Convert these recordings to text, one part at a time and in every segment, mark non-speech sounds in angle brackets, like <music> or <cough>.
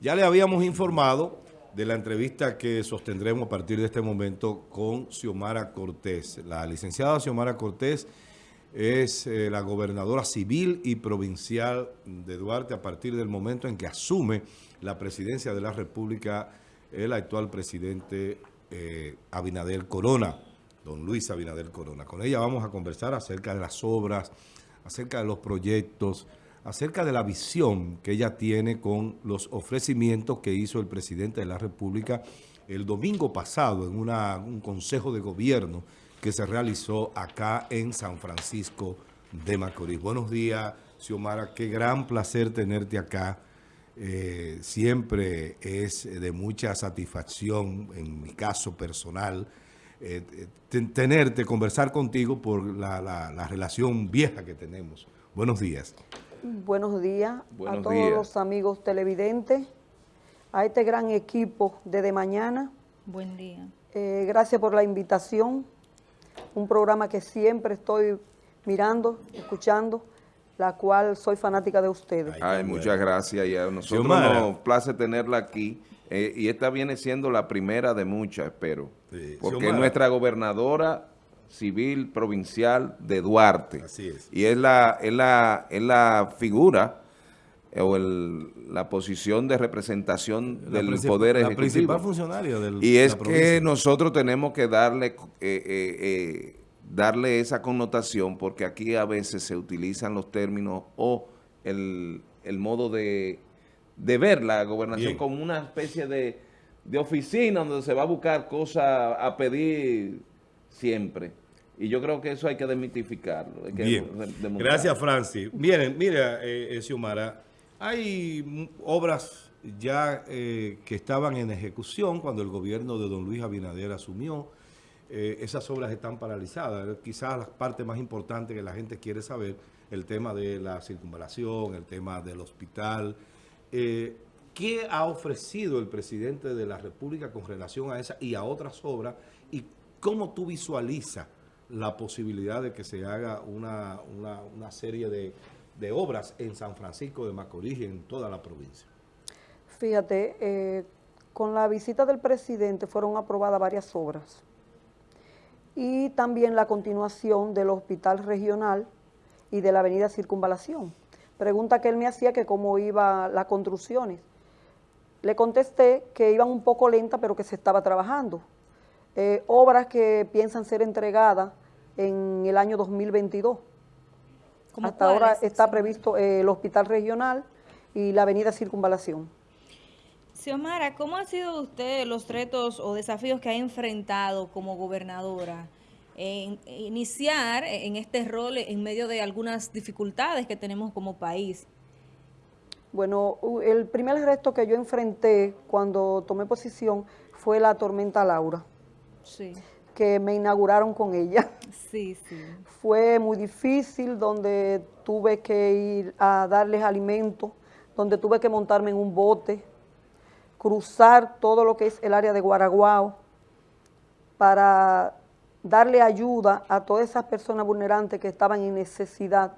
Ya le habíamos informado de la entrevista que sostendremos a partir de este momento con Xiomara Cortés. La licenciada Xiomara Cortés es eh, la gobernadora civil y provincial de Duarte a partir del momento en que asume la presidencia de la República el actual presidente eh, Abinader Corona, don Luis Abinader Corona. Con ella vamos a conversar acerca de las obras, acerca de los proyectos, acerca de la visión que ella tiene con los ofrecimientos que hizo el presidente de la República el domingo pasado en un consejo de gobierno que se realizó acá en San Francisco de Macorís. Buenos días, Xiomara, qué gran placer tenerte acá. Eh, siempre es de mucha satisfacción, en mi caso personal, eh, tenerte, conversar contigo por la, relación vieja que tenemos. Buenos días. Buenos días a todos los amigos televidentes, a este gran equipo de De Mañana. Buen día. Eh, gracias por la invitación un programa que siempre estoy mirando, escuchando, la cual soy fanática de ustedes. Ay, muchas gracias y a nosotros nos place tenerla aquí. Eh, y esta viene siendo la primera de muchas, espero. porque es nuestra gobernadora civil provincial de Duarte. Así es. Y es la, es la, es la figura eh, o la posición de representación del Poder Ejecutivo. La principal funcionaria del Y es que nosotros tenemos que darle, eh, eh, darle esa connotación porque aquí a veces se utilizan los términos o el, modo de, ver la gobernación como una especie de, oficina donde se va a buscar cosas a pedir siempre. Y yo creo que eso hay que desmitificarlo. Bien. Gracias, Francis. Miren, mira, eh, Xiomara, hay obras ya eh, que estaban en ejecución cuando el gobierno de don Luis Abinader asumió. Eh, esas obras están paralizadas. Quizás la parte más importante que la gente quiere saber, el tema de la circunvalación, el tema del hospital. Eh, ¿Qué ha ofrecido el presidente de la República con relación a esa y a otras obras? ¿Y cómo tú visualizas la posibilidad de que se haga una, una serie de de obras en San Francisco de Macorís y en toda la provincia. Fíjate, eh, con la visita del presidente fueron aprobadas varias obras y también la continuación del hospital regional y de la avenida Circunvalación. Pregunta que él me hacía que cómo iban las construcciones. Le contesté que iban un poco lenta, pero que se estaba trabajando. Eh, obras que piensan ser entregadas en el año 2022. Hasta ahora está previsto eh, el hospital regional y la avenida Circunvalación. Xiomara, ¿cómo han sido usted los retos o desafíos que ha enfrentado como gobernadora en iniciar en este rol en medio de algunas dificultades que tenemos como país? Bueno, el primer reto que yo enfrenté cuando tomé posición fue la tormenta Laura. Sí que me inauguraron con ella. Sí, <laughs> sí. Fue muy difícil, donde tuve que ir a darles alimento, donde tuve que montarme en un bote, cruzar todo lo que es el área de Guaraguao, para darle ayuda a todas esas personas vulnerantes que estaban en necesidad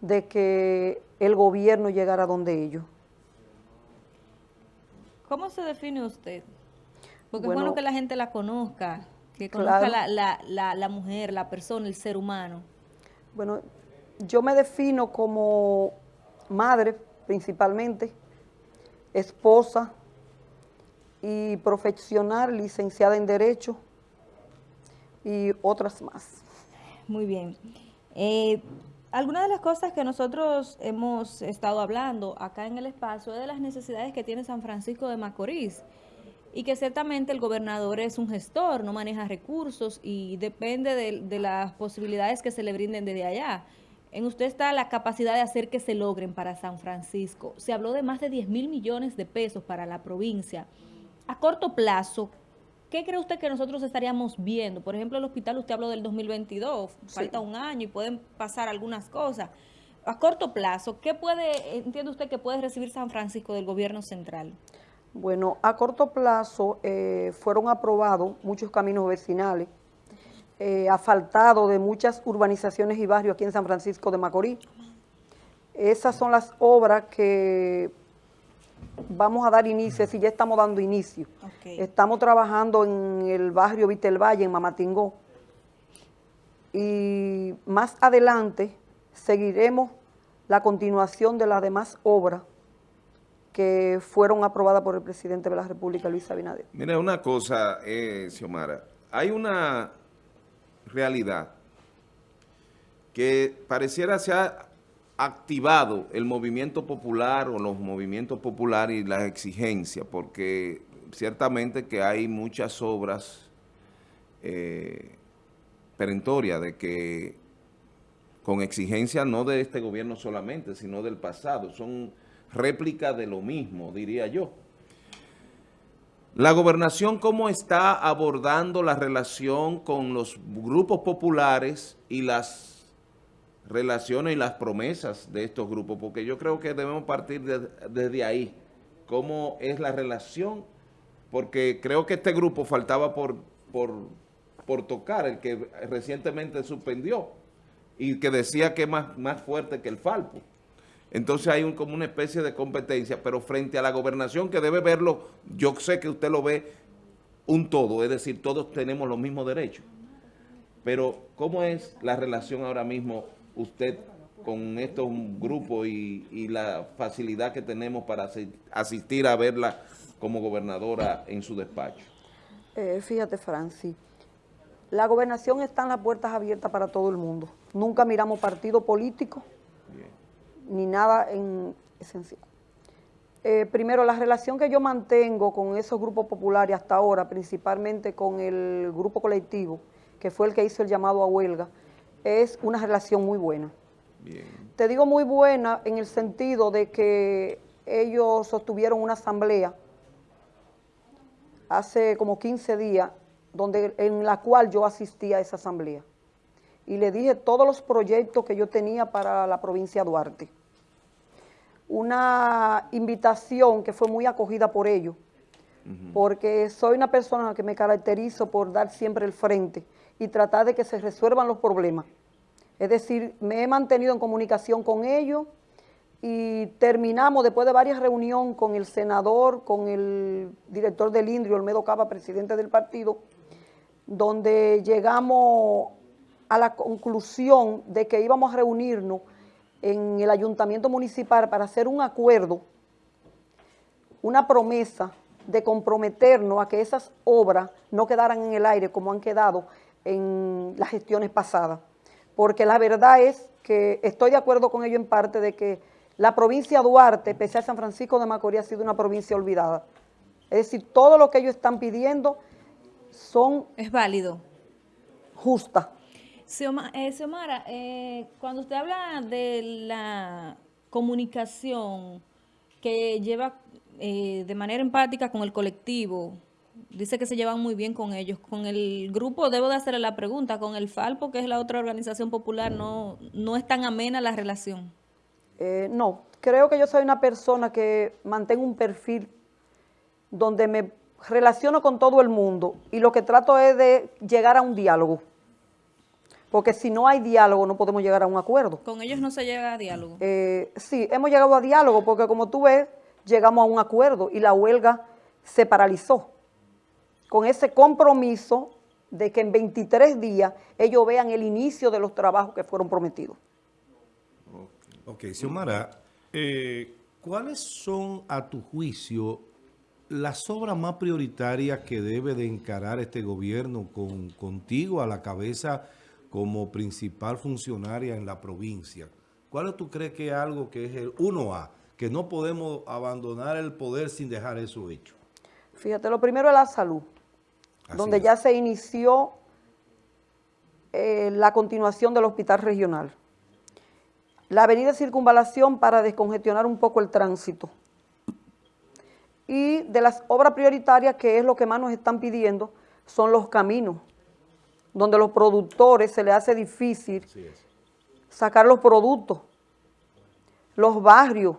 de que el gobierno llegara donde ellos. ¿Cómo se define usted? Porque es bueno que la gente la conozca. Que conozca la, mujer, la persona, el ser humano. Bueno, yo me defino como madre principalmente, esposa y profesional, licenciada en Derecho y otras más. Muy bien. Eh, algunas de las cosas que nosotros hemos estado hablando acá en el espacio es de las necesidades que tiene San Francisco de Macorís y que ciertamente el gobernador es un gestor, no maneja recursos y depende de, las posibilidades que se le brinden desde allá. En usted está la capacidad de hacer que se logren para San Francisco. Se habló de más de 10 mil millones de pesos para la provincia. A corto plazo, ¿qué cree usted que nosotros estaríamos viendo? Por ejemplo, el hospital, usted habló del 2022, falta un año y pueden pasar algunas cosas. A corto plazo, ¿qué puede, entiende usted que puede recibir San Francisco del gobierno central? Bueno, a corto plazo eh, fueron aprobados muchos caminos vecinales, eh, asfaltados de muchas urbanizaciones y barrios aquí en San Francisco de Macorís. Esas son las obras que vamos a dar inicio, es decir, ya estamos dando inicio. Estamos trabajando en el barrio Vitel Valle, en Mamatingó. Y más adelante seguiremos la continuación de las demás obras que fueron aprobadas por el presidente de la República, Luis Abinader. Mira, una cosa, eh, Xiomara, hay una realidad que pareciera se ha activado el movimiento popular o los movimientos populares y las exigencias, porque ciertamente que hay muchas obras eh, perentorias de que con exigencia no de este gobierno solamente, sino del pasado, son réplica de lo mismo, diría yo. La gobernación, ¿cómo está abordando la relación con los grupos populares y las relaciones y las promesas de estos grupos? Porque yo creo que debemos partir de- desde ahí. ¿Cómo es la relación? Porque creo que este grupo faltaba por, por, por tocar, el que recientemente suspendió y que decía que es más, más fuerte que el Falpo. Entonces hay un, como una especie de competencia, pero frente a la gobernación que debe verlo, yo sé que usted lo ve un todo, es decir, todos tenemos los mismos derechos. Pero, ¿cómo es la relación ahora mismo usted con estos grupos y, y la facilidad que tenemos para asi- asistir a verla como gobernadora en su despacho? Eh, fíjate, Francis, la gobernación está en las puertas abiertas para todo el mundo. Nunca miramos partido político Bien. Ni nada en esencial. Eh, primero, la relación que yo mantengo con esos grupos populares hasta ahora, principalmente con el grupo colectivo, que fue el que hizo el llamado a huelga, es una relación muy buena. Bien. Te digo muy buena en el sentido de que ellos sostuvieron una asamblea hace como 15 días, donde, en la cual yo asistí a esa asamblea. Y le dije todos los proyectos que yo tenía para la provincia de Duarte. Una invitación que fue muy acogida por ellos, porque soy una persona que me caracterizo por dar siempre el frente y tratar de que se resuelvan los problemas. Es decir, me he mantenido en comunicación con ellos y terminamos después de varias reuniones con el senador, con el director del INDRI, Olmedo Cava, presidente del partido, donde llegamos a la conclusión de que íbamos a reunirnos en el ayuntamiento municipal para hacer un acuerdo, una promesa de comprometernos a que esas obras no quedaran en el aire como han quedado en las gestiones pasadas. Porque la verdad es que estoy de acuerdo con ello en parte de que la provincia de Duarte, pese a San Francisco de Macorís, ha sido una provincia olvidada. Es decir, todo lo que ellos están pidiendo son Es válido. justas. Xioma- eh, Xiomara, eh, cuando usted habla de la comunicación que lleva eh, de manera empática con el colectivo, dice que se llevan muy bien con ellos. Con el grupo, debo de hacerle la pregunta, con el Falpo, que es la otra organización popular, no, no es tan amena la relación. Eh, no, creo que yo soy una persona que mantengo un perfil donde me relaciono con todo el mundo y lo que trato es de llegar a un diálogo. Porque si no hay diálogo no podemos llegar a un acuerdo. Con ellos no se llega a diálogo. Eh, sí, hemos llegado a diálogo porque como tú ves, llegamos a un acuerdo y la huelga se paralizó. Con ese compromiso de que en 23 días ellos vean el inicio de los trabajos que fueron prometidos. Ok, Xiomara, eh, ¿cuáles son a tu juicio las obras más prioritarias que debe de encarar este gobierno con, contigo a la cabeza como principal funcionaria en la provincia? ¿Cuál tú crees que es algo que es el 1A, que no podemos abandonar el poder sin dejar eso hecho? Fíjate, lo primero es la salud, Así donde es. ya se inició eh, la continuación del hospital regional. La avenida Circunvalación para descongestionar un poco el tránsito. Y de las obras prioritarias, que es lo que más nos están pidiendo, son los caminos, donde los productores se les hace difícil sacar los productos, los barrios,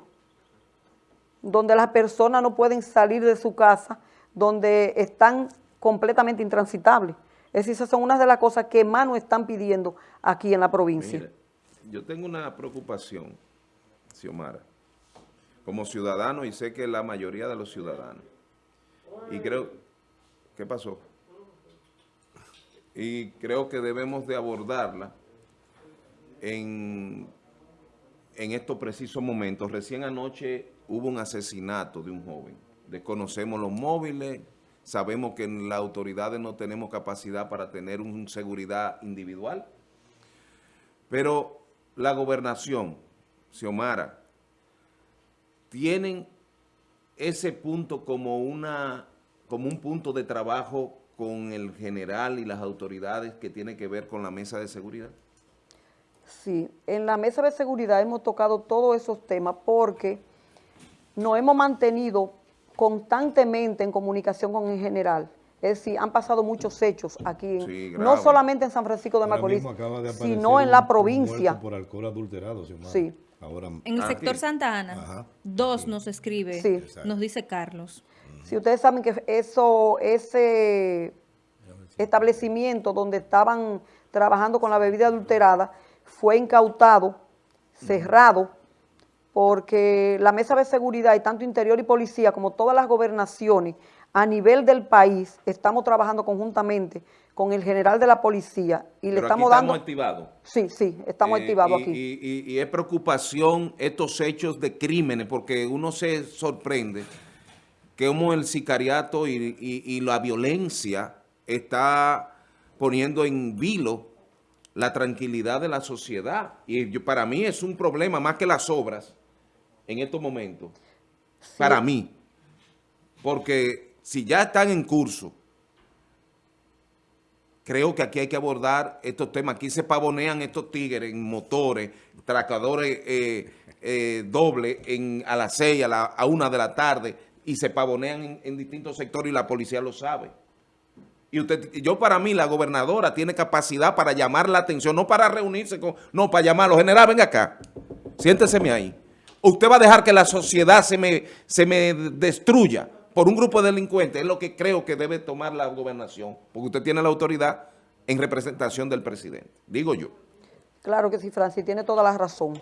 donde las personas no pueden salir de su casa, donde están completamente intransitables. Es decir, esas son unas de las cosas que más nos están pidiendo aquí en la provincia. Mira, yo tengo una preocupación, Xiomara. como ciudadano y sé que la mayoría de los ciudadanos. Y creo, ¿qué pasó? Y creo que debemos de abordarla en, en estos precisos momentos. Recién anoche hubo un asesinato de un joven. Desconocemos los móviles, sabemos que en las autoridades no tenemos capacidad para tener una seguridad individual, pero la gobernación, Xiomara, tienen ese punto como, una, como un punto de trabajo con el general y las autoridades que tiene que ver con la mesa de seguridad? Sí, en la mesa de seguridad hemos tocado todos esos temas porque nos hemos mantenido constantemente en comunicación con el general. Es decir, han pasado muchos hechos aquí, Sí, no solamente en San Francisco de Macorís, de sino en la provincia. por alcohol adulterado, Xiomara. Sí. Ahora, En el Ah, sector sí. Santa Ana, Ajá. dos nos escribe, Sí. nos dice Carlos. Si ustedes saben que eso, ese establecimiento donde estaban trabajando con la bebida adulterada fue incautado, cerrado, porque la mesa de seguridad y tanto interior y policía como todas las gobernaciones a nivel del país estamos trabajando conjuntamente con el general de la policía y le estamos aquí dando... estamos activados. Sí, sí, estamos Eh, activados y- aquí. Y, y- y es preocupación estos hechos de crímenes, porque uno se sorprende como el sicariato y, y- y la violencia está poniendo en vilo la tranquilidad de la sociedad. Y yo- para mí es un problema más que las obras en estos momentos. Para mí. Porque si ya están en curso, creo que aquí hay que abordar estos temas. Aquí se pavonean estos tigres en motores, tracadores eh, eh, doble en, a las 6, a, la, a una de la tarde, y se pavonean en, distintos sectores y la policía lo sabe. Y usted, yo para mí, la gobernadora tiene capacidad para llamar la atención, no para reunirse con, no, para llamarlo. General, venga acá, siénteseme ahí. Usted va a dejar que la sociedad se me, se me destruya por un grupo de delincuentes, es lo que creo que debe tomar la gobernación, porque usted tiene la autoridad en representación del presidente, digo yo. Claro que sí, Francis, tiene toda la razón.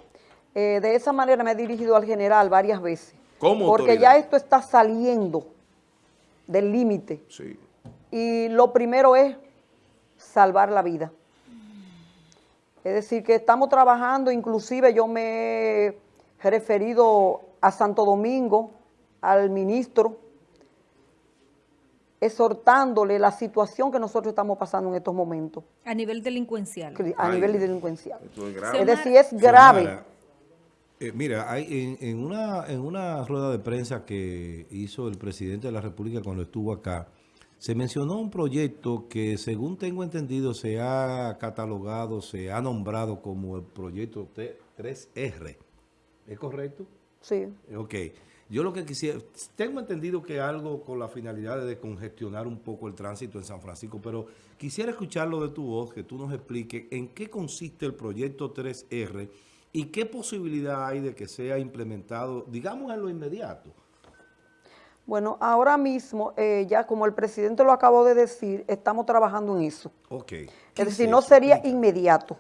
Eh, de esa manera me he dirigido al general varias veces. ¿Cómo Porque autoridad? ya esto está saliendo del límite. Sí. Y lo primero es salvar la vida. Es decir, que estamos trabajando, inclusive yo me he referido a Santo Domingo, al ministro, exhortándole la situación que nosotros estamos pasando en estos momentos A nivel delincuencial. a Ay, nivel delincuencial. Esto es grave. Es decir, es grave. Eh, mira, hay, en, en una, en una rueda de prensa que hizo el presidente de la República cuando estuvo acá, se mencionó un proyecto que, según tengo entendido, se ha catalogado, se ha nombrado como el proyecto T- 3R. ¿Es correcto? Sí. Ok. Yo lo que quisiera, tengo entendido que algo con la finalidad de congestionar un poco el tránsito en San Francisco, pero quisiera escucharlo de tu voz, que tú nos expliques en qué consiste el proyecto 3R y qué posibilidad hay de que sea implementado, digamos, en lo inmediato. Bueno, ahora mismo, eh, ya como el presidente lo acabó de decir, estamos trabajando en eso. Ok. ¿Qué Es decir, es no sería inmediato.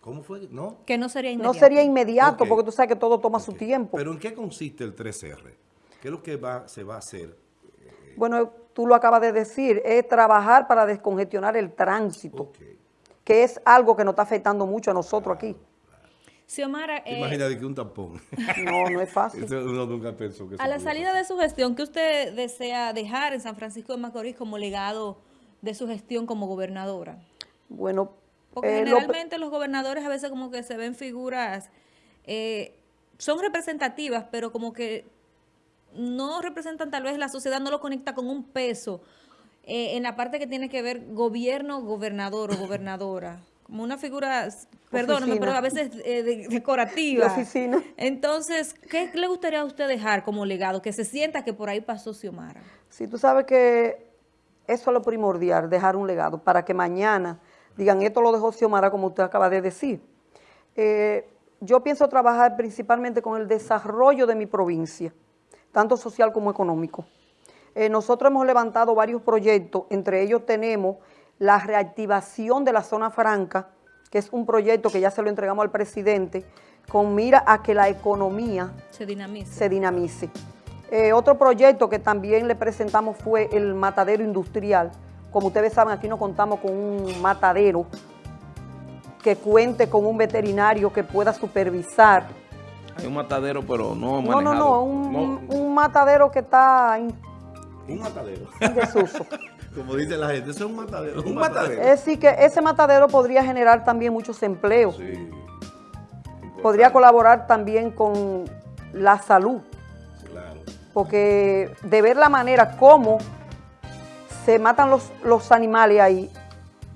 ¿Cómo fue? ¿No? Que no sería No inmediato. sería inmediato porque tú sabes que todo toma su tiempo. ¿Pero en qué consiste el 3R? ¿Qué es lo que va, se va a hacer? Bueno, tú lo acabas de decir, es trabajar para descongestionar el tránsito, Ok. Que es algo que nos está afectando mucho a nosotros aquí. Xiomara, eh, Imagínate que un tampón. <laughs> No, no es fácil. Eso uno nunca pensó que a la salida de su gestión, ¿qué usted desea dejar en San Francisco de Macorís como legado de su gestión como gobernadora? Bueno, Porque eh, lo- generalmente los gobernadores a veces como que se ven figuras, eh, son representativas, pero como que no representan tal vez la sociedad, no lo conecta con un peso eh, en la parte que tiene que ver gobierno, gobernador o gobernadora. Como una figura, perdóname, pero a veces eh, de- de decorativa. oficina. Entonces, ¿qué le gustaría a usted dejar como legado? Que se sienta que por ahí pasó Xiomara. Sí, tú sabes que eso es lo primordial, dejar un legado, para que mañana digan, esto lo dejó Xiomara, como usted acaba de decir. Eh, yo pienso trabajar principalmente con el desarrollo de mi provincia, tanto social como económico. Eh, nosotros hemos levantado varios proyectos, entre ellos tenemos la reactivación de la zona franca, que es un proyecto que ya se lo entregamos al presidente, con mira a que la economía Se dinamice. Eh, otro proyecto que también le presentamos fue el matadero industrial. Como ustedes saben, aquí no contamos con un matadero que cuente con un veterinario que pueda supervisar. Hay un matadero, pero no No, no, manejado. no, un, matadero que está Un matadero. en desuso. <laughs> Como dice la gente, eso es un matadero. Un matadero. es decir, que ese matadero podría generar también muchos empleos. Sí, Podría colaborar también con la salud. claro. porque de ver la manera como se matan los, los animales ahí,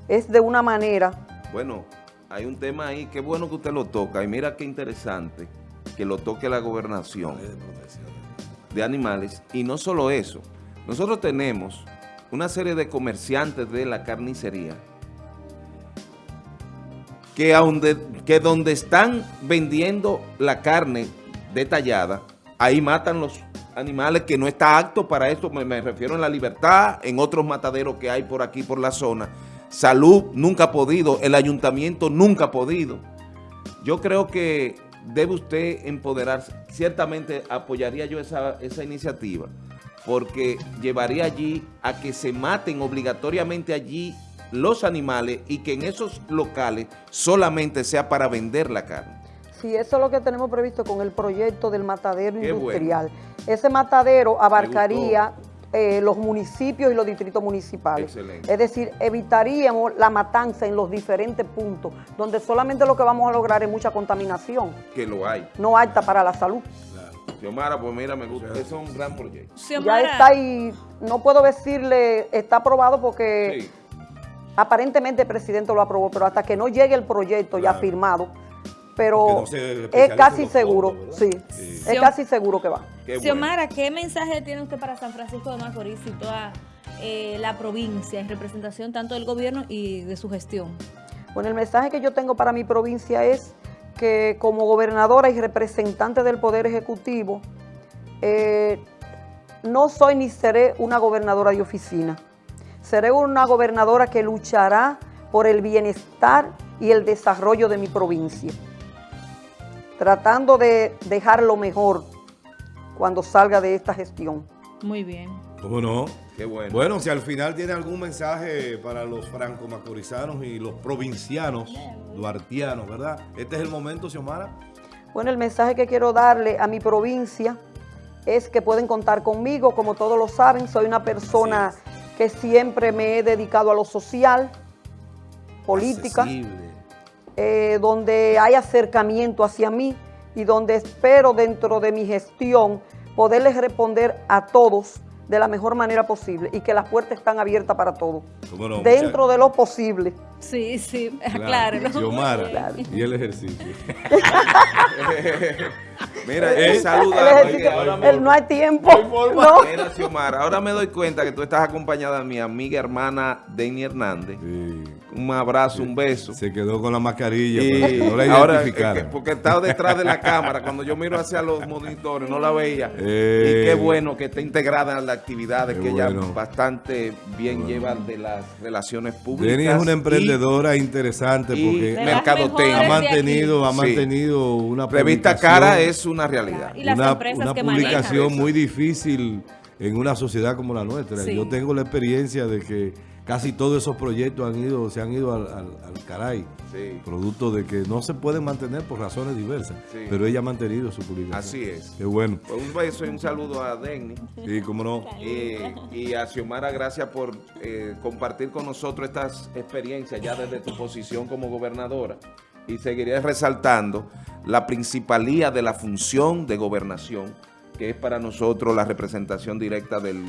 es de una manera, Bueno, hay un tema ahí, qué bueno que usted lo toca, y mira qué interesante que lo toque la gobernación de animales, y no solo eso, nosotros tenemos una serie de comerciantes de la carnicería que, donde, que donde están vendiendo la carne detallada, ahí matan los animales que no está apto para esto, me, me refiero en la libertad, en otros mataderos que hay por aquí, por la zona. Salud nunca ha podido, el ayuntamiento nunca ha podido. Yo creo que debe usted empoderarse. Ciertamente apoyaría yo esa, esa iniciativa, porque llevaría allí a que se maten obligatoriamente allí los animales y que en esos locales solamente sea para vender la carne. si eso es lo que tenemos previsto con el proyecto del matadero Qué industrial. Ese matadero abarcaría eh, los municipios y los distritos municipales. Excelente. Es decir, evitaríamos la matanza en los diferentes puntos, donde solamente lo que vamos a lograr es mucha contaminación, Que lo hay. no alta para la salud. Xiomara, pues mira, me gusta. Eso es un gran proyecto. Ya Xiomara, está ahí, no puedo decirle, está aprobado porque... Sí. Aparentemente el presidente lo aprobó, pero hasta que no llegue el proyecto ya firmado, pero no se es casi seguro, fondos, sí, es casi seguro que va. Qué bueno. Xiomara, ¿qué mensaje tiene usted para San Francisco de Macorís y toda eh, la provincia en representación tanto del gobierno y de su gestión? Bueno, el mensaje que yo tengo para mi provincia es que como gobernadora y representante del Poder Ejecutivo, eh, no soy ni seré una gobernadora de oficina. Seré una gobernadora que luchará por el bienestar y el desarrollo de mi provincia, tratando de dejar lo mejor cuando salga de esta gestión. Muy bien. ¿Cómo no? Qué bueno. Bueno, si al final tiene algún mensaje para los franco-macorizanos y los provincianos, duartianos, ¿verdad? Este es el momento, Xiomara. Bueno, el mensaje que quiero darle a mi provincia es que pueden contar conmigo, como todos lo saben, soy una persona que siempre me he dedicado a lo social, política, eh, donde hay acercamiento hacia mí y donde espero dentro de mi gestión poderles responder a todos de la mejor manera posible y que las puertas están abiertas para todos, dentro Mucha- de lo posible. Sí, sí, <laughs> Claro, aclárelo. Xiomara. Claro. Y el ejercicio. <laughs> Mira, saluda. me- el no hay tiempo. No. Mira, Xiomara, ahora me doy cuenta que tú estás acompañada de mi amiga hermana Denny Hernández. Sí. Un abrazo, un beso. Se quedó con la mascarilla Y no la <laughs> ahora, eh, que- porque estaba detrás de la cámara, cuando yo miro hacia los monitores, no la veía. Eh. y qué bueno que esté integrada en las actividades que ella bastante bien bueno. lleva de las relaciones públicas. Denny es una y emprendedora interesante porque mercadotecnia. ha mantenido, ha Sí. mantenido una Revista Cara es una realidad. Y las una, empresas una que publicación manejan. muy difícil en una sociedad como la nuestra. Sí. Yo tengo la experiencia de que casi todos esos proyectos han ido, se han ido al, al- al caray, Sí. producto de que no se pueden mantener por razones diversas, Sí. pero ella ha mantenido su publicación. Así es. Qué bueno. Pues un beso y un saludo a Denny. Y cómo no. Eh, y a Xiomara, gracias por eh, compartir con nosotros estas experiencias ya desde tu posición como gobernadora. Y seguiré resaltando la principalía de la función de gobernación, que es para nosotros la representación directa del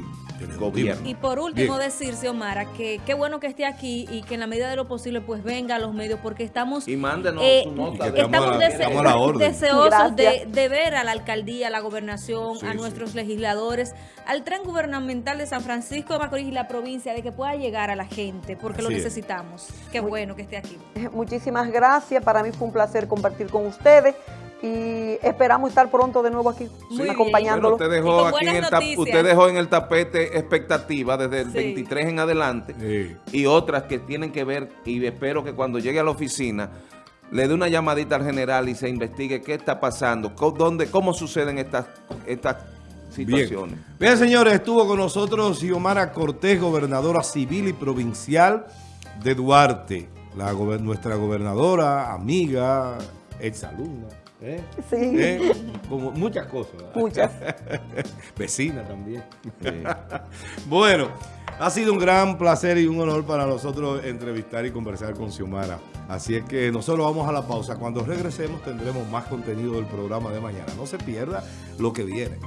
gobierno. Y por último Bien. decir, Xiomara, que qué bueno que esté aquí y que en la medida de lo posible pues venga a los medios porque estamos... Y mándenos eh, su nota. Y estamos la- dese- la deseosos de, ver a la alcaldía, a la gobernación, Sí, a sí. nuestros legisladores, al tren gubernamental de San Francisco de Macorís y la provincia, de que pueda llegar a la gente, porque lo es. necesitamos. Qué bueno que esté aquí. <laughs> Muchísimas gracias, para mí fue un placer compartir con ustedes y esperamos estar pronto de nuevo aquí bien. acompañándolo. Bueno, usted dejó, aquí en el tap- usted dejó en el tapete expectativa desde el Sí. 23 en adelante Sí. y otras que tienen que ver, y espero que cuando llegue a la oficina le dé una llamadita al general y se investigue qué está pasando, dónde, cómo suceden estas, estas situaciones. Bien. Bien, señores, estuvo con nosotros Xiomara Cortés, gobernadora civil y provincial de Duarte, la gober- nuestra gobernadora, amiga, exalumna, ¿eh? Sí. ¿Eh? Como muchas cosas. Muchas. <laughs> Vecina también. bueno, ha sido un gran placer y un honor para nosotros entrevistar y conversar con Xiomara. Así es que nosotros vamos a la pausa. Cuando regresemos tendremos más contenido del programa de mañana. No se pierda lo que viene.